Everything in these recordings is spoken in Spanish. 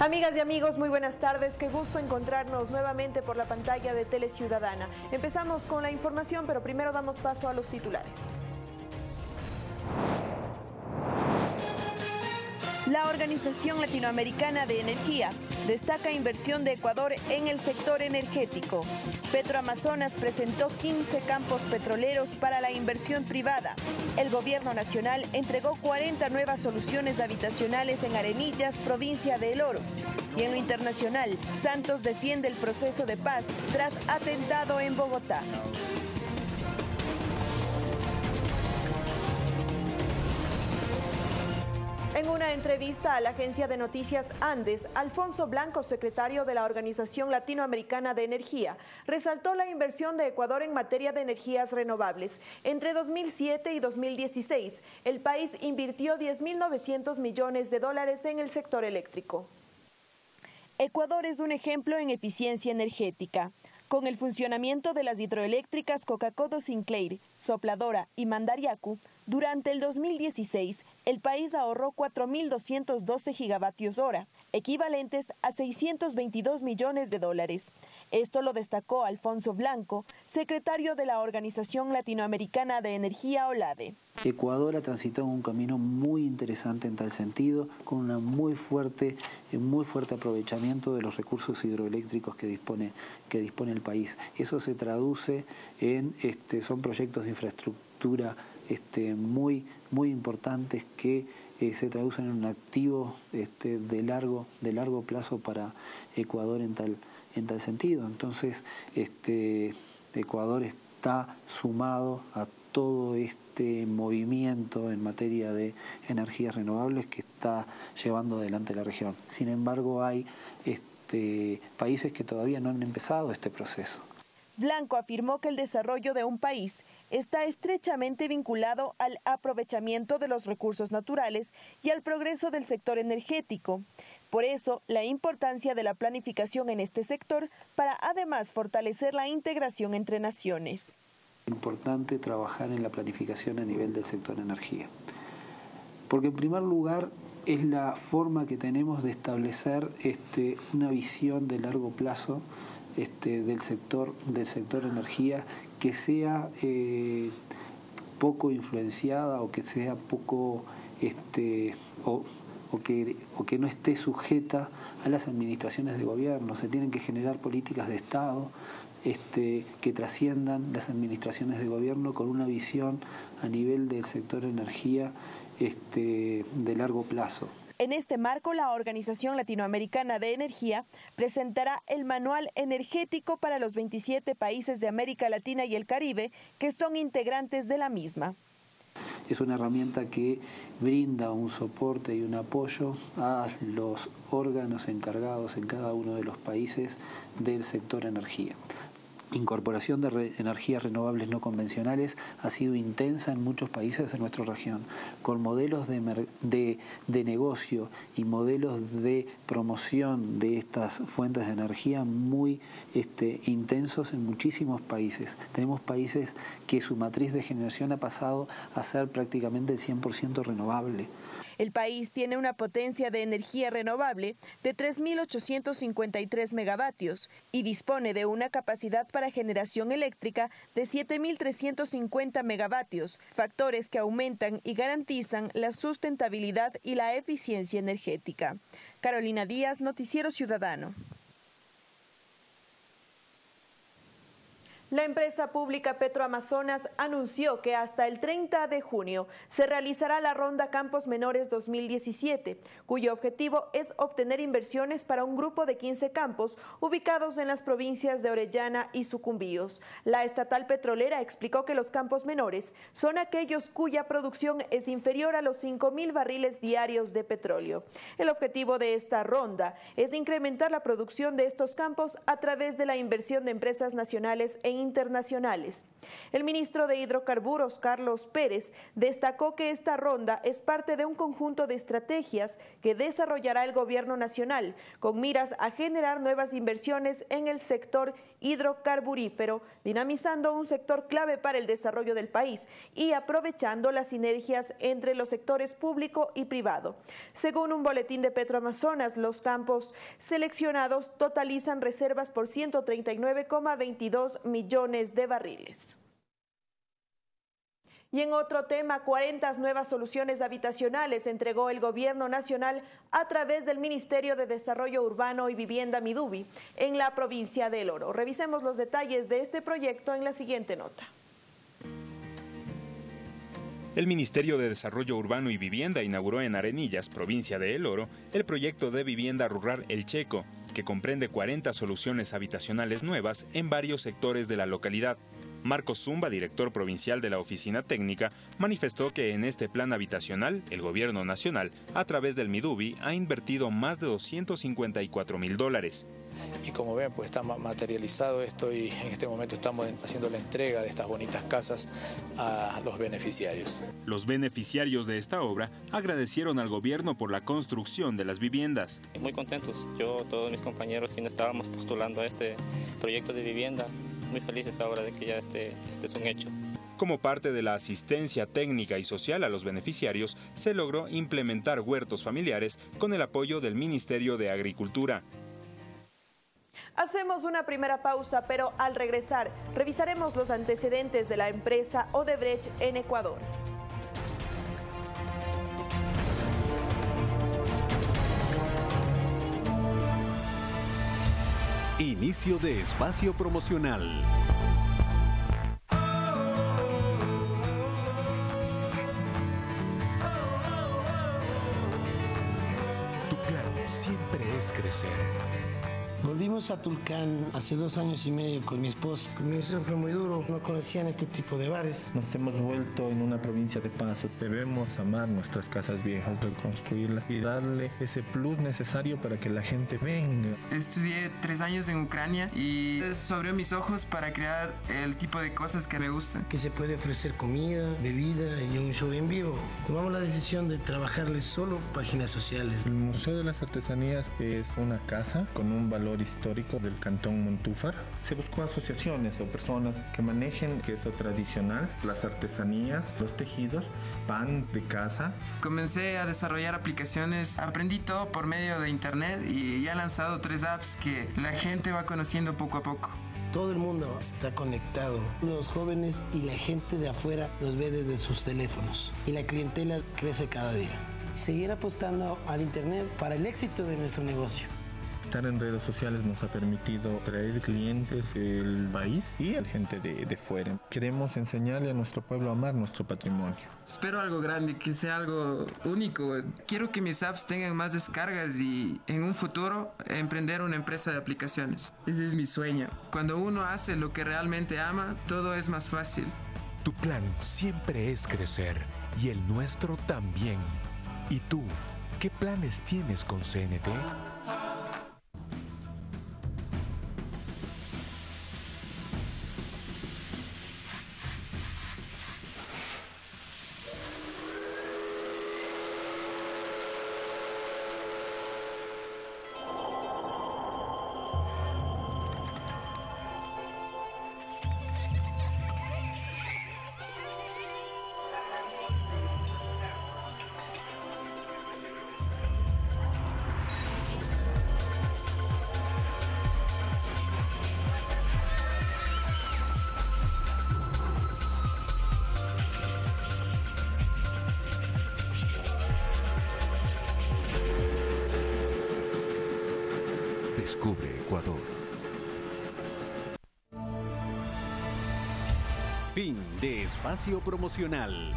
Amigas y amigos, muy buenas tardes. Qué gusto encontrarnos nuevamente por la pantalla de Tele Ciudadana. Empezamos con la información, pero primero damos paso a los titulares. La Organización Latinoamericana de Energía destaca inversión de Ecuador en el sector energético. Petroamazonas presentó 15 campos petroleros para la inversión privada. El gobierno nacional entregó 40 nuevas soluciones habitacionales en Arenillas, provincia de El Oro. Y en lo internacional, Santos defiende el proceso de paz tras atentado en Bogotá. En una entrevista a la agencia de noticias Andes, Alfonso Blanco, secretario de la Organización Latinoamericana de Energía, resaltó la inversión de Ecuador en materia de energías renovables. Entre 2007 y 2016, el país invirtió 10.900 millones de dólares en el sector eléctrico. Ecuador es un ejemplo en eficiencia energética. Con el funcionamiento de las hidroeléctricas Coca-Cola Sinclair, Sopladora y Mandariacu, durante el 2016, el país ahorró 4.212 gigavatios hora, equivalentes a 622 millones de dólares. Esto lo destacó Alfonso Blanco, secretario de la Organización Latinoamericana de Energía OLADE. Ecuador ha transitado un camino muy interesante en tal sentido, con un muy fuerte, muy fuerte aprovechamiento de los recursos hidroeléctricos que dispone, que dispone el país. Eso se traduce en, este, son proyectos de infraestructura este, muy, muy importantes que eh, se traducen en un activo este, de, largo, de largo plazo para Ecuador en tal, en tal sentido. Entonces, este, Ecuador está sumado a todo este movimiento en materia de energías renovables que está llevando adelante la región. Sin embargo, hay este, países que todavía no han empezado este proceso. Blanco afirmó que el desarrollo de un país está estrechamente vinculado al aprovechamiento de los recursos naturales y al progreso del sector energético. Por eso, la importancia de la planificación en este sector para además fortalecer la integración entre naciones. Es importante trabajar en la planificación a nivel del sector energía. Porque en primer lugar es la forma que tenemos de establecer este, una visión de largo plazo este, del, sector, del sector energía que sea eh, poco influenciada o que sea poco este, o, que, o que no esté sujeta a las administraciones de gobierno. Se tienen que generar políticas de Estado este, que trasciendan las administraciones de gobierno con una visión a nivel del sector energía este, de largo plazo. En este marco, la Organización Latinoamericana de Energía presentará el Manual Energético para los 27 países de América Latina y el Caribe que son integrantes de la misma. Es una herramienta que brinda un soporte y un apoyo a los órganos encargados en cada uno de los países del sector energía incorporación de energías renovables no convencionales ha sido intensa en muchos países de nuestra región, con modelos de, negocio y modelos de promoción de estas fuentes de energía muy este, intensos en muchísimos países. Tenemos países que su matriz de generación ha pasado a ser prácticamente el 100% renovable. El país tiene una potencia de energía renovable de 3.853 megavatios y dispone de una capacidad para generación eléctrica de 7.350 megavatios, factores que aumentan y garantizan la sustentabilidad y la eficiencia energética. Carolina Díaz, Noticiero Ciudadano. La empresa pública Petroamazonas anunció que hasta el 30 de junio se realizará la Ronda Campos Menores 2017, cuyo objetivo es obtener inversiones para un grupo de 15 campos ubicados en las provincias de Orellana y Sucumbíos. La estatal petrolera explicó que los campos menores son aquellos cuya producción es inferior a los 5.000 barriles diarios de petróleo. El objetivo de esta ronda es incrementar la producción de estos campos a través de la inversión de empresas nacionales e internacionales. El ministro de Hidrocarburos, Carlos Pérez, destacó que esta ronda es parte de un conjunto de estrategias que desarrollará el gobierno nacional con miras a generar nuevas inversiones en el sector hidrocarburífero, dinamizando un sector clave para el desarrollo del país y aprovechando las sinergias entre los sectores público y privado. Según un boletín de Petroamazonas, los campos seleccionados totalizan reservas por 139,22 millones de barriles. Y en otro tema, 40 nuevas soluciones habitacionales entregó el Gobierno Nacional a través del Ministerio de Desarrollo Urbano y Vivienda Midubi en la provincia de El Oro. Revisemos los detalles de este proyecto en la siguiente nota. El Ministerio de Desarrollo Urbano y Vivienda inauguró en Arenillas, provincia de El Oro, el proyecto de vivienda rural El Checo, que comprende 40 soluciones habitacionales nuevas en varios sectores de la localidad. Marcos Zumba, director provincial de la Oficina Técnica, manifestó que en este plan habitacional, el gobierno nacional, a través del Midubi, ha invertido más de 254 mil dólares. Y como ven, pues está materializado esto y en este momento estamos haciendo la entrega de estas bonitas casas a los beneficiarios. Los beneficiarios de esta obra agradecieron al gobierno por la construcción de las viviendas. Muy contentos, yo, todos mis compañeros quienes estábamos postulando a este proyecto de vivienda, muy felices ahora de que ya este, este es un hecho. Como parte de la asistencia técnica y social a los beneficiarios, se logró implementar huertos familiares con el apoyo del Ministerio de Agricultura. Hacemos una primera pausa, pero al regresar revisaremos los antecedentes de la empresa Odebrecht en Ecuador. Inicio de espacio promocional. Tu plan siempre es crecer. Volvimos a Tulcán hace dos años y medio con mi esposa. El inicio fue muy duro, no conocían este tipo de bares. Nos hemos vuelto en una provincia de paso. Debemos amar nuestras casas viejas, reconstruirlas y darle ese plus necesario para que la gente venga. Estudié tres años en Ucrania y eso abrió mis ojos para crear el tipo de cosas que me gustan. Que se puede ofrecer comida, bebida y un show en vivo. Tomamos la decisión de trabajarles solo páginas sociales. El Museo de las Artesanías es una casa con un valor histórico del cantón Montúfar. Se buscó asociaciones o personas que manejen queso tradicional, las artesanías, los tejidos, pan de casa. Comencé a desarrollar aplicaciones, aprendí todo por medio de internet y ya he lanzado tres apps que la gente va conociendo poco a poco. Todo el mundo está conectado. Los jóvenes y la gente de afuera los ve desde sus teléfonos y la clientela crece cada día. Seguir apostando al Internet para el éxito de nuestro negocio. Estar en redes sociales nos ha permitido traer clientes del país y a gente de, de, fuera. Queremos enseñarle a nuestro pueblo a amar nuestro patrimonio. Espero algo grande, que sea algo único. Quiero que mis apps tengan más descargas y en un futuro emprender una empresa de aplicaciones. Ese es mi sueño. Cuando uno hace lo que realmente ama, todo es más fácil. Tu plan siempre es crecer y el nuestro también. ¿Y tú? ¿Qué planes tienes con CNT? Fin de espacio promocional.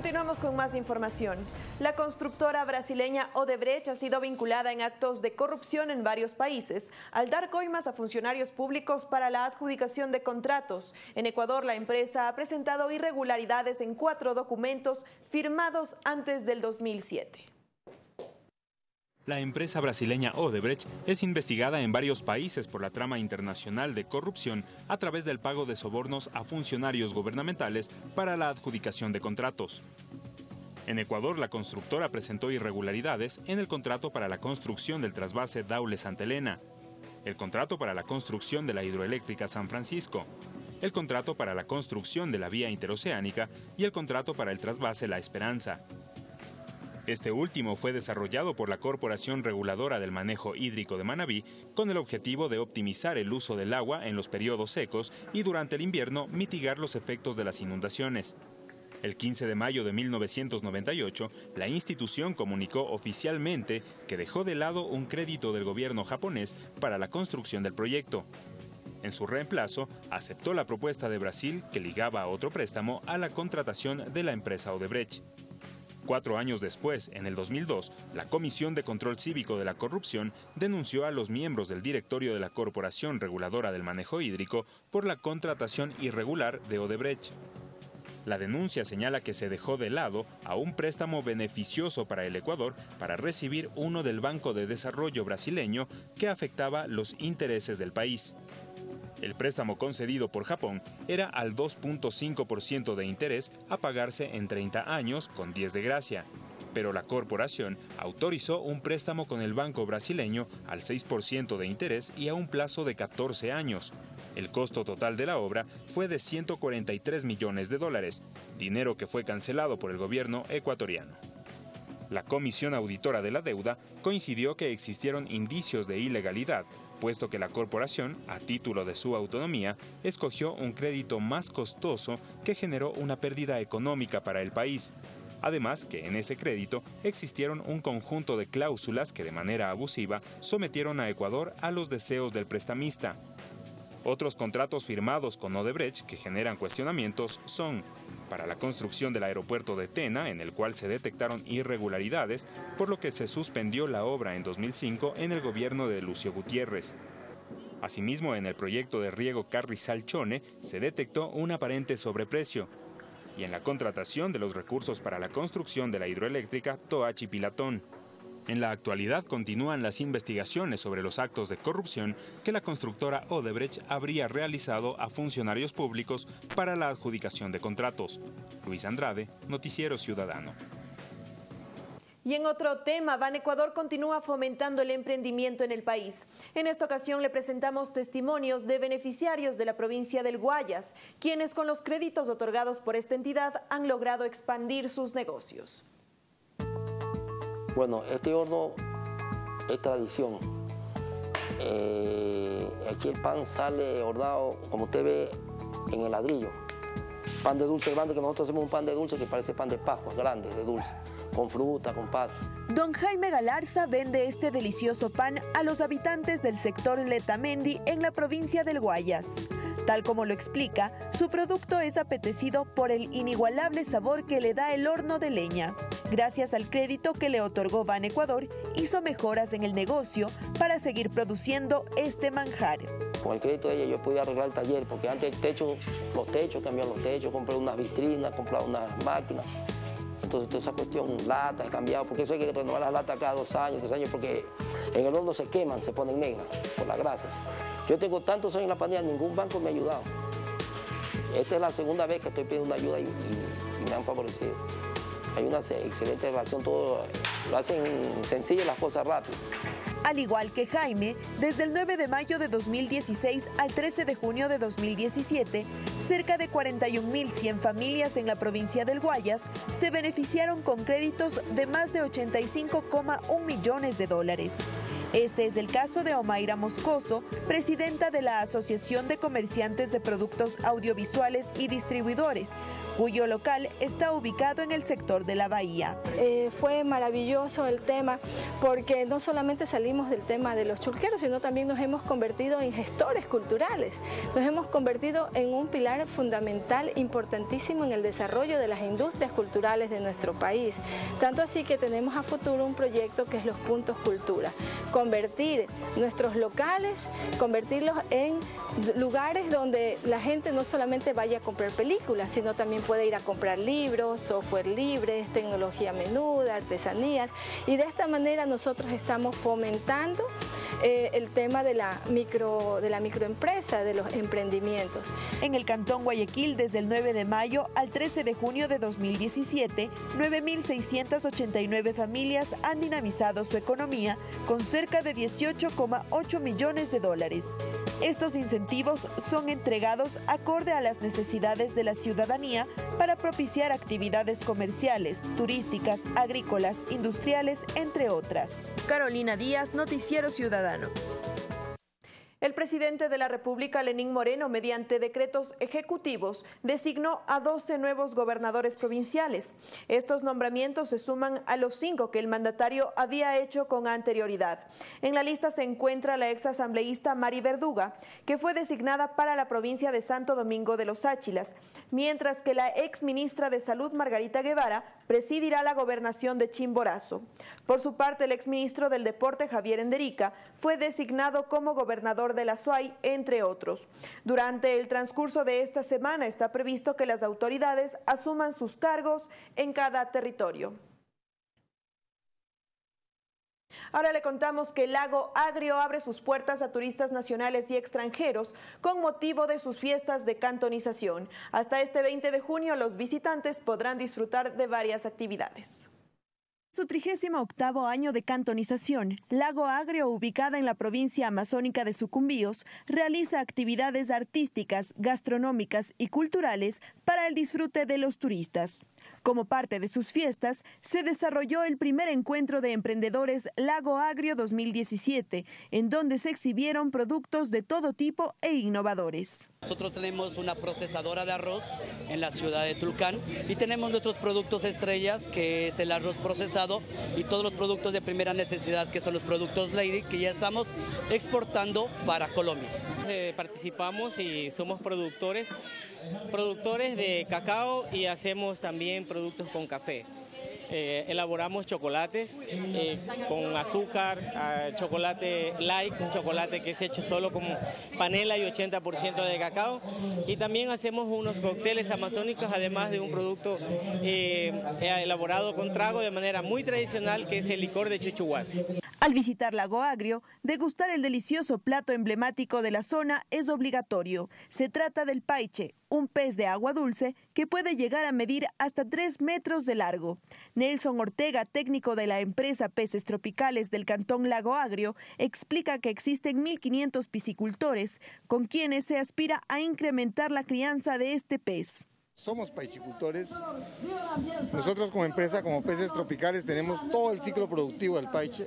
Continuamos con más información. La constructora brasileña Odebrecht ha sido vinculada en actos de corrupción en varios países al dar coimas a funcionarios públicos para la adjudicación de contratos. En Ecuador, la empresa ha presentado irregularidades en cuatro documentos firmados antes del 2007. La empresa brasileña Odebrecht es investigada en varios países por la trama internacional de corrupción a través del pago de sobornos a funcionarios gubernamentales para la adjudicación de contratos. En Ecuador, la constructora presentó irregularidades en el contrato para la construcción del trasvase Daule Santa Elena, el contrato para la construcción de la hidroeléctrica San Francisco, el contrato para la construcción de la vía interoceánica y el contrato para el trasvase La Esperanza. Este último fue desarrollado por la Corporación Reguladora del Manejo Hídrico de Manabí con el objetivo de optimizar el uso del agua en los periodos secos y durante el invierno mitigar los efectos de las inundaciones. El 15 de mayo de 1998, la institución comunicó oficialmente que dejó de lado un crédito del gobierno japonés para la construcción del proyecto. En su reemplazo, aceptó la propuesta de Brasil que ligaba a otro préstamo a la contratación de la empresa Odebrecht. Cuatro años después, en el 2002, la Comisión de Control Cívico de la Corrupción denunció a los miembros del directorio de la Corporación Reguladora del Manejo Hídrico por la contratación irregular de Odebrecht. La denuncia señala que se dejó de lado a un préstamo beneficioso para el Ecuador para recibir uno del Banco de Desarrollo brasileño que afectaba los intereses del país. El préstamo concedido por Japón era al 2.5% de interés a pagarse en 30 años con 10 de gracia, pero la corporación autorizó un préstamo con el banco brasileño al 6% de interés y a un plazo de 14 años. El costo total de la obra fue de 143 millones de dólares, dinero que fue cancelado por el gobierno ecuatoriano. La Comisión Auditora de la Deuda coincidió que existieron indicios de ilegalidad puesto que la corporación, a título de su autonomía, escogió un crédito más costoso que generó una pérdida económica para el país. Además que en ese crédito existieron un conjunto de cláusulas que de manera abusiva sometieron a Ecuador a los deseos del prestamista. Otros contratos firmados con Odebrecht que generan cuestionamientos son para la construcción del aeropuerto de Tena, en el cual se detectaron irregularidades, por lo que se suspendió la obra en 2005 en el gobierno de Lucio Gutiérrez. Asimismo, en el proyecto de riego Carrizal-Chone se detectó un aparente sobreprecio, y en la contratación de los recursos para la construcción de la hidroeléctrica Toachi-Pilatón. En la actualidad continúan las investigaciones sobre los actos de corrupción que la constructora Odebrecht habría realizado a funcionarios públicos para la adjudicación de contratos. Luis Andrade, Noticiero Ciudadano. Y en otro tema, Ban Ecuador continúa fomentando el emprendimiento en el país. En esta ocasión le presentamos testimonios de beneficiarios de la provincia del Guayas, quienes con los créditos otorgados por esta entidad han logrado expandir sus negocios. Bueno, este horno es tradición. Eh, aquí el pan sale hornado, como usted ve, en el ladrillo. Pan de dulce grande, que nosotros hacemos un pan de dulce que parece pan de pascua, grande, de dulce, con fruta, con paz. Don Jaime Galarza vende este delicioso pan a los habitantes del sector Letamendi en la provincia del Guayas. Tal como lo explica, su producto es apetecido por el inigualable sabor que le da el horno de leña. Gracias al crédito que le otorgó Ban Ecuador, hizo mejoras en el negocio para seguir produciendo este manjar. Con el crédito de ella yo pude arreglar el taller, porque antes el techo, los techos, cambiar los techos, compré unas vitrinas, compré unas máquinas. Entonces toda esa cuestión, lata, he cambiado, porque eso hay que renovar las latas cada dos años, tres años, porque en el horno se queman, se ponen negras por las grasas. Yo tengo tantos años en la pandemia, ningún banco me ha ayudado. Esta es la segunda vez que estoy pidiendo ayuda y, me han favorecido. Hay una excelente relación, todo lo hacen sencillo las cosas rápido. Al igual que Jaime, desde el 9 de mayo de 2016 al 13 de junio de 2017, cerca de 41.100 familias en la provincia del Guayas se beneficiaron con créditos de más de 85,1 millones de dólares. Este es el caso de Omaira Moscoso, presidenta de la Asociación de Comerciantes de Productos Audiovisuales y Distribuidores, cuyo local está ubicado en el sector de la bahía. Eh, fue maravilloso el tema porque no solamente salimos del tema de los churqueros, sino también nos hemos convertido en gestores culturales. Nos hemos convertido en un pilar fundamental, importantísimo en el desarrollo de las industrias culturales de nuestro país. Tanto así que tenemos a futuro un proyecto que es los puntos cultura. Convertir nuestros locales, convertirlos en lugares donde la gente no solamente vaya a comprar películas, sino también puede ir a comprar libros, software libre, tecnología menuda, artesanías. Y de esta manera nosotros estamos fomentando eh, el tema de la, micro, de la microempresa, de los emprendimientos. En el Cantón Guayaquil, desde el 9 de mayo al 13 de junio de 2017, 9.689 familias han dinamizado su economía con cerca de 18,8 millones de dólares. Estos incentivos son entregados acorde a las necesidades de la ciudadanía para propiciar actividades comerciales, turísticas, agrícolas, industriales, entre otras. Carolina Díaz, Noticiero Ciudadano. El presidente de la República, Lenín Moreno, mediante decretos ejecutivos, designó a 12 nuevos gobernadores provinciales. Estos nombramientos se suman a los cinco que el mandatario había hecho con anterioridad. En la lista se encuentra la ex asambleísta Mari Verduga, que fue designada para la provincia de Santo Domingo de los Áchilas, mientras que la ex ministra de Salud, Margarita Guevara, presidirá la gobernación de Chimborazo. Por su parte, el ex ministro del Deporte, Javier Enderica, fue designado como gobernador de la SUAY, entre otros. Durante el transcurso de esta semana está previsto que las autoridades asuman sus cargos en cada territorio. Ahora le contamos que el lago Agrio abre sus puertas a turistas nacionales y extranjeros con motivo de sus fiestas de cantonización. Hasta este 20 de junio los visitantes podrán disfrutar de varias actividades. Su 38 año de cantonización, Lago Agrio, ubicada en la provincia amazónica de Sucumbíos, realiza actividades artísticas, gastronómicas y culturales para el disfrute de los turistas. Como parte de sus fiestas, se desarrolló el primer encuentro de emprendedores Lago Agrio 2017, en donde se exhibieron productos de todo tipo e innovadores. Nosotros tenemos una procesadora de arroz en la ciudad de Tulcán y tenemos nuestros productos estrellas, que es el arroz procesado y todos los productos de primera necesidad, que son los productos Lady, que ya estamos exportando para Colombia. Eh, participamos y somos productores productores de cacao y hacemos también productos con café. Eh, elaboramos chocolates eh, con azúcar, ah, chocolate light, un chocolate que es hecho solo con panela y 80% de cacao. Y también hacemos unos cócteles amazónicos, además de un producto eh, elaborado con trago de manera muy tradicional, que es el licor de chuchuhuasi. Al visitar Lago Agrio, degustar el delicioso plato emblemático de la zona es obligatorio. Se trata del paiche, un pez de agua dulce que puede llegar a medir hasta 3 metros de largo. Nelson Ortega, técnico de la empresa Peces Tropicales del Cantón Lago Agrio, explica que existen 1.500 piscicultores con quienes se aspira a incrementar la crianza de este pez. Somos paichicultores. Nosotros como empresa, como peces tropicales, tenemos todo el ciclo productivo del paiche,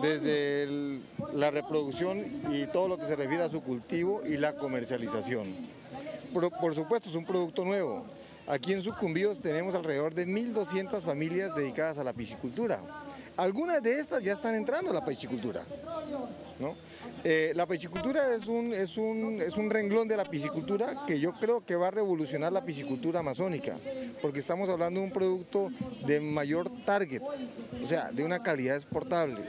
desde la reproducción y todo lo que se refiere a su cultivo y la comercialización. por supuesto, es un producto nuevo. Aquí en Sucumbíos tenemos alrededor de 1.200 familias dedicadas a la piscicultura. Algunas de estas ya están entrando a la piscicultura. Eh, la piscicultura es un, es, un, es un renglón de la piscicultura que yo creo que va a revolucionar la piscicultura amazónica, porque estamos hablando de un producto de mayor target, o sea, de una calidad exportable.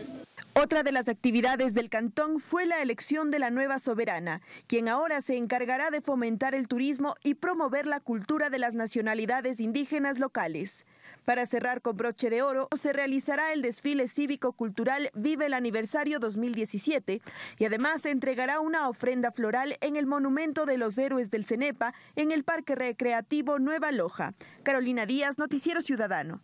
Otra de las actividades del cantón fue la elección de la nueva soberana, quien ahora se encargará de fomentar el turismo y promover la cultura de las nacionalidades indígenas locales. Para cerrar con broche de oro, se realizará el desfile cívico-cultural Vive el Aniversario 2017 y además se entregará una ofrenda floral en el Monumento de los Héroes del Cenepa en el Parque Recreativo Nueva Loja. Carolina Díaz, Noticiero Ciudadano.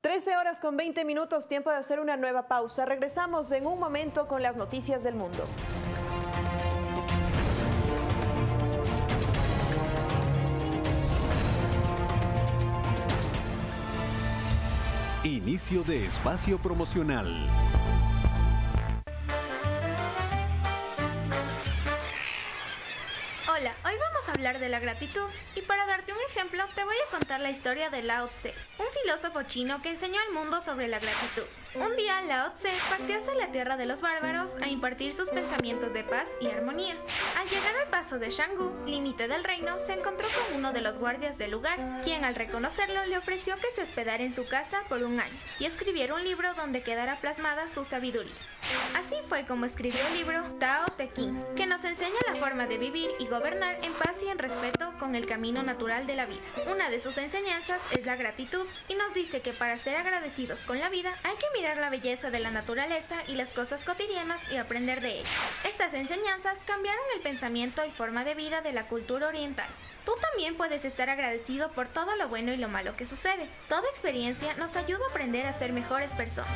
13 horas con 20 minutos, tiempo de hacer una nueva pausa. Regresamos en un momento con las noticias del mundo. Inicio de espacio promocional. Hola, hoy vamos hablar de la gratitud y para darte un ejemplo te voy a contar la historia de Lao Tse, un filósofo chino que enseñó al mundo sobre la gratitud. Un día Lao Tse partió hacia la tierra de los bárbaros a impartir sus pensamientos de paz y armonía. Al llegar al paso de Shanggu, límite del reino, se encontró con uno de los guardias del lugar, quien al reconocerlo le ofreció que se hospedara en su casa por un año y escribiera un libro donde quedara plasmada su sabiduría. Así fue como escribió el libro Tao Te Ching, que nos enseña la forma de vivir y gobernar en paz y en respeto con el camino natural de la vida. Una de sus enseñanzas es la gratitud y nos dice que para ser agradecidos con la vida hay que mirar la belleza de la naturaleza y las cosas cotidianas y aprender de ellas. Estas enseñanzas cambiaron el pensamiento y forma de vida de la cultura oriental. Tú también puedes estar agradecido por todo lo bueno y lo malo que sucede. Toda experiencia nos ayuda a aprender a ser mejores personas.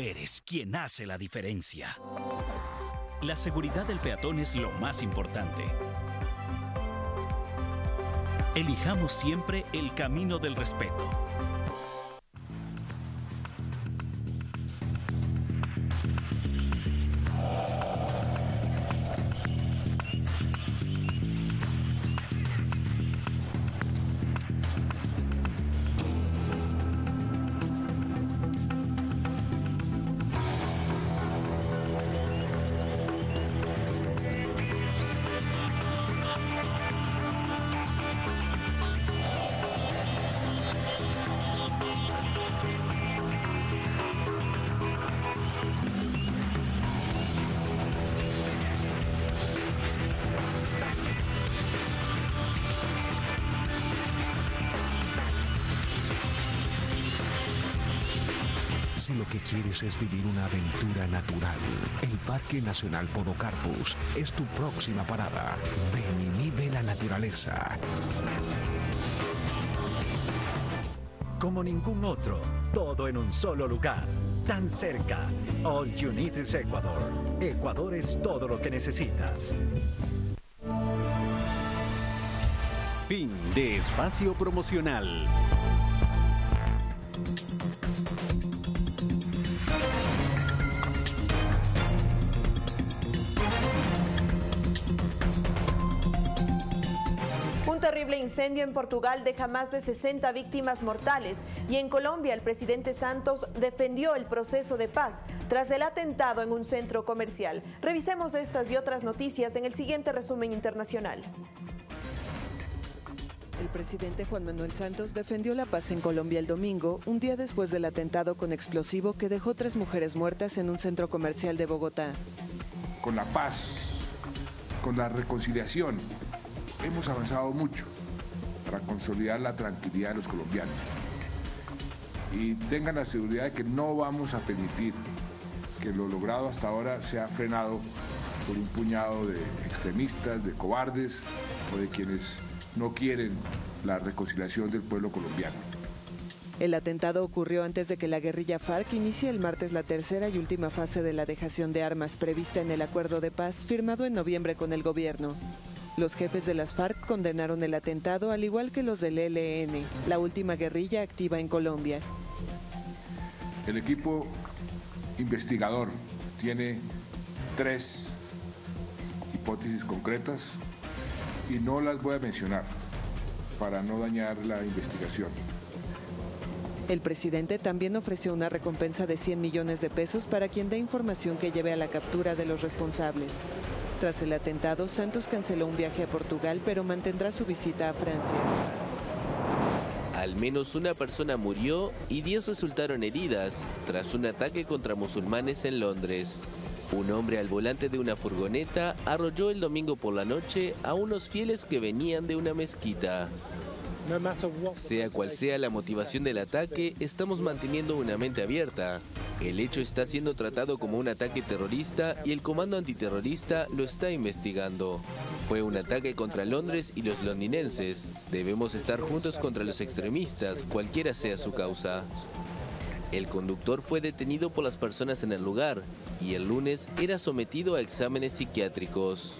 Eres quien hace la diferencia. La seguridad del peatón es lo más importante. Elijamos siempre el camino del respeto. Si lo que quieres es vivir una aventura natural, el Parque Nacional Podocarpus es tu próxima parada. Ven y vive la naturaleza. Como ningún otro, todo en un solo lugar, tan cerca. All you need is Ecuador. Ecuador es todo lo que necesitas. Fin de espacio promocional. Incendio en Portugal deja más de 60 víctimas mortales y en Colombia el presidente Santos defendió el proceso de paz tras el atentado en un centro comercial. Revisemos estas y otras noticias en el siguiente resumen internacional. El presidente Juan Manuel Santos defendió la paz en Colombia el domingo, un día después del atentado con explosivo que dejó tres mujeres muertas en un centro comercial de Bogotá. Con la paz, con la reconciliación, hemos avanzado mucho para consolidar la tranquilidad de los colombianos. Y tengan la seguridad de que no vamos a permitir que lo logrado hasta ahora sea frenado por un puñado de extremistas, de cobardes o de quienes no quieren la reconciliación del pueblo colombiano. El atentado ocurrió antes de que la guerrilla FARC inicie el martes la tercera y última fase de la dejación de armas prevista en el acuerdo de paz firmado en noviembre con el gobierno. Los jefes de las FARC condenaron el atentado al igual que los del ELN, la última guerrilla activa en Colombia. El equipo investigador tiene tres hipótesis concretas y no las voy a mencionar para no dañar la investigación. El presidente también ofreció una recompensa de 100 millones de pesos para quien dé información que lleve a la captura de los responsables. Tras el atentado, Santos canceló un viaje a Portugal, pero mantendrá su visita a Francia. Al menos una persona murió y 10 resultaron heridas tras un ataque contra musulmanes en Londres. Un hombre al volante de una furgoneta arrolló el domingo por la noche a unos fieles que venían de una mezquita. Sea cual sea la motivación del ataque, estamos manteniendo una mente abierta. El hecho está siendo tratado como un ataque terrorista y el Comando Antiterrorista lo está investigando. Fue un ataque contra Londres y los londinenses. Debemos estar juntos contra los extremistas, cualquiera sea su causa. El conductor fue detenido por las personas en el lugar y el lunes era sometido a exámenes psiquiátricos.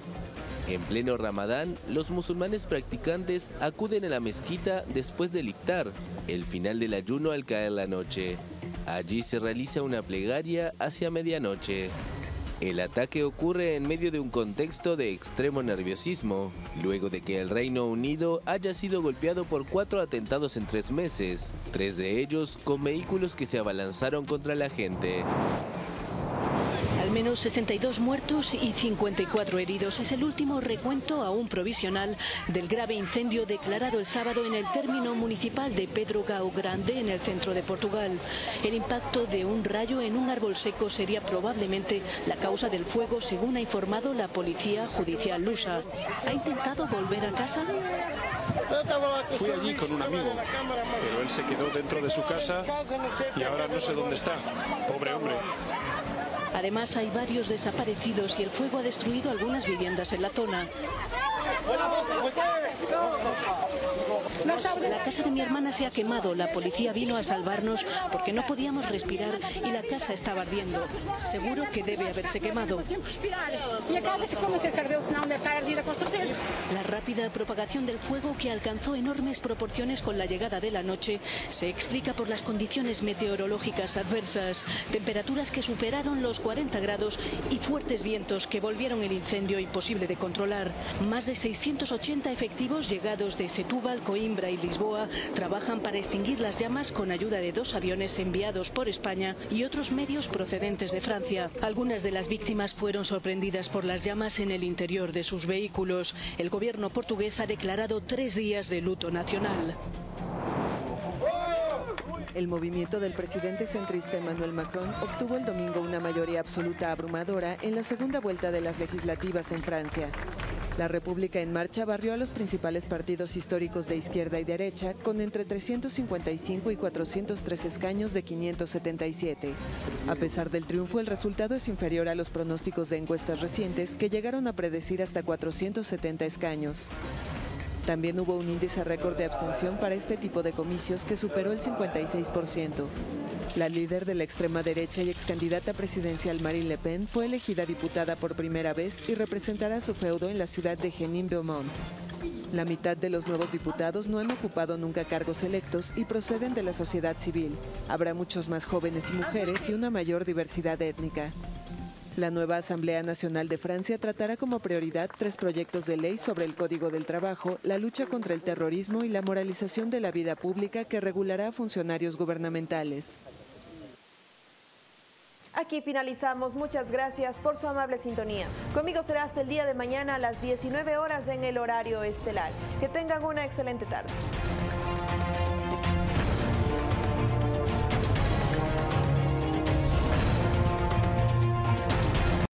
En pleno Ramadán, los musulmanes practicantes acuden a la mezquita después del iftar, el final del ayuno al caer la noche. Allí se realiza una plegaria hacia medianoche. El ataque ocurre en medio de un contexto de extremo nerviosismo, luego de que el Reino Unido haya sido golpeado por cuatro atentados en tres meses, tres de ellos con vehículos que se abalanzaron contra la gente. Menos 62 muertos y 54 heridos es el último recuento aún provisional del grave incendio declarado el sábado en el término municipal de Pedro Gao Grande en el centro de Portugal. El impacto de un rayo en un árbol seco sería probablemente la causa del fuego según ha informado la policía judicial lusa. ¿Ha intentado volver a casa? Fui allí con un amigo, pero él se quedó dentro de su casa y ahora no sé dónde está. Pobre hombre. Además, hay varios desaparecidos y el fuego ha destruido algunas viviendas en la zona. La casa de mi hermana se ha quemado. La policía vino a salvarnos porque no podíamos respirar y la casa estaba ardiendo. Seguro que debe haberse quemado. La rápida propagación del fuego que alcanzó enormes proporciones con la llegada de la noche se explica por las condiciones meteorológicas adversas, temperaturas que superaron los 40 grados y fuertes vientos que volvieron el incendio imposible de controlar. Más de 680 efectivos llegados de Setúbal, Coimbra y Lisboa trabajan para extinguir las llamas con ayuda de dos aviones enviados por España y otros medios procedentes de Francia. Algunas de las víctimas fueron sorprendidas por las llamas en el interior de sus vehículos. El gobierno portugués ha declarado tres días de luto nacional. El movimiento del presidente centrista Emmanuel Macron obtuvo el domingo una mayoría absoluta abrumadora en la segunda vuelta de las legislativas en Francia. La República en Marcha barrió a los principales partidos históricos de izquierda y derecha con entre 355 y 403 escaños de 577. A pesar del triunfo, el resultado es inferior a los pronósticos de encuestas recientes que llegaron a predecir hasta 470 escaños. También hubo un índice récord de abstención para este tipo de comicios que superó el 56%. La líder de la extrema derecha y ex candidata presidencial Marine Le Pen fue elegida diputada por primera vez y representará su feudo en la ciudad de Genin-Beaumont. La mitad de los nuevos diputados no han ocupado nunca cargos electos y proceden de la sociedad civil. Habrá muchos más jóvenes y mujeres y una mayor diversidad étnica. La nueva Asamblea Nacional de Francia tratará como prioridad tres proyectos de ley sobre el Código del Trabajo, la lucha contra el terrorismo y la moralización de la vida pública que regulará a funcionarios gubernamentales. Aquí finalizamos. Muchas gracias por su amable sintonía. Conmigo será hasta el día de mañana a las 19 horas en el horario estelar. Que tengan una excelente tarde.